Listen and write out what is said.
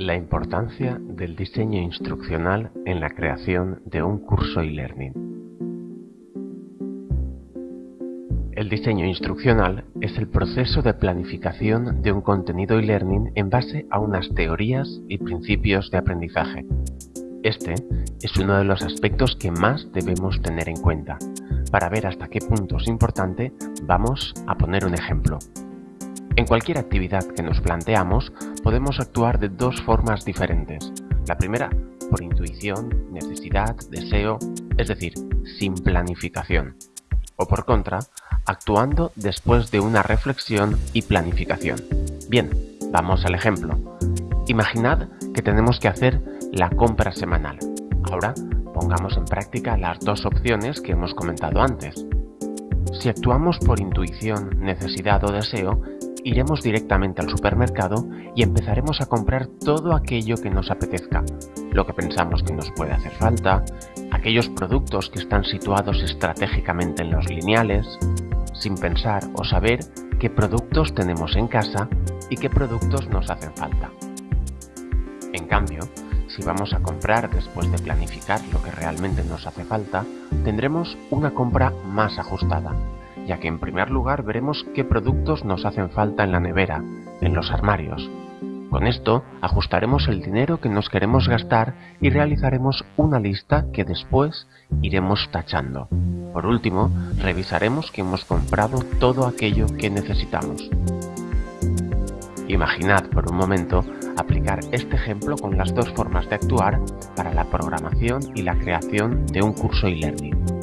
La importancia del diseño instruccional en la creación de un curso e-learning. El diseño instruccional es el proceso de planificación de un contenido e-learning en base a unas teorías y principios de aprendizaje. Este es uno de los aspectos que más debemos tener en cuenta. Para ver hasta qué punto es importante, vamos a poner un ejemplo. En cualquier actividad que nos planteamos, podemos actuar de dos formas diferentes. La primera, por intuición, necesidad, deseo, es decir, sin planificación. O por contra, actuando después de una reflexión y planificación. Bien, vamos al ejemplo. Imaginad que tenemos que hacer la compra semanal. Ahora pongamos en práctica las dos opciones que hemos comentado antes. Si actuamos por intuición, necesidad o deseo, iremos directamente al supermercado y empezaremos a comprar todo aquello que nos apetezca, lo que pensamos que nos puede hacer falta, aquellos productos que están situados estratégicamente en los lineales, sin pensar o saber qué productos tenemos en casa y qué productos nos hacen falta. En cambio, si vamos a comprar después de planificar lo que realmente nos hace falta, tendremos una compra más ajustada, ya que en primer lugar veremos qué productos nos hacen falta en la nevera, en los armarios. Con esto ajustaremos el dinero que nos queremos gastar y realizaremos una lista que después iremos tachando. Por último, revisaremos que hemos comprado todo aquello que necesitamos. Imaginad por un momento aplicar este ejemplo con las dos formas de actuar para la programación y la creación de un curso e-learning.